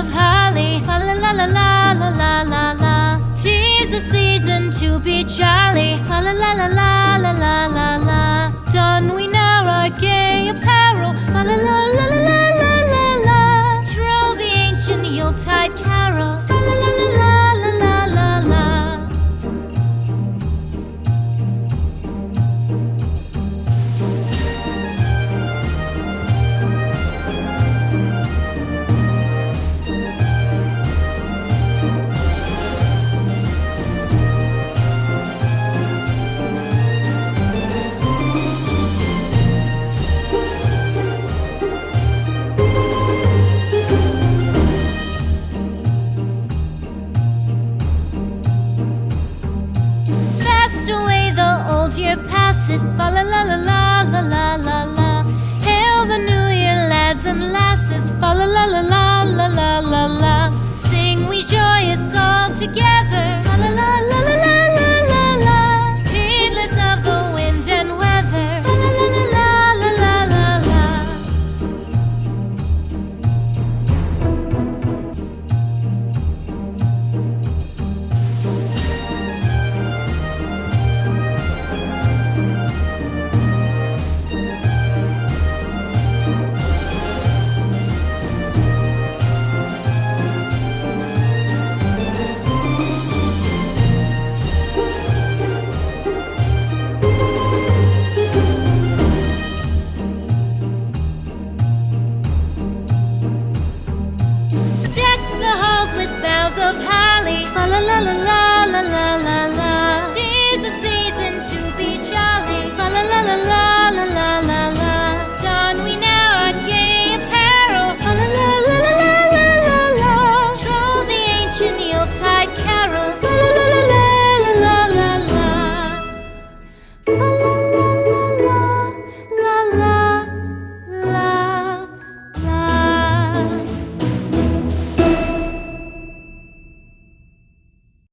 of holly. La la la la la la la la. Tis the season to be jolly. Fa la la la la la la la la. Don we now our gay apparel. La la la la la la la la. Troll the ancient Yuletide carol. Year passes. Fa la la la la la la la la. Hail the new year, lads and lasses. Fa la because of how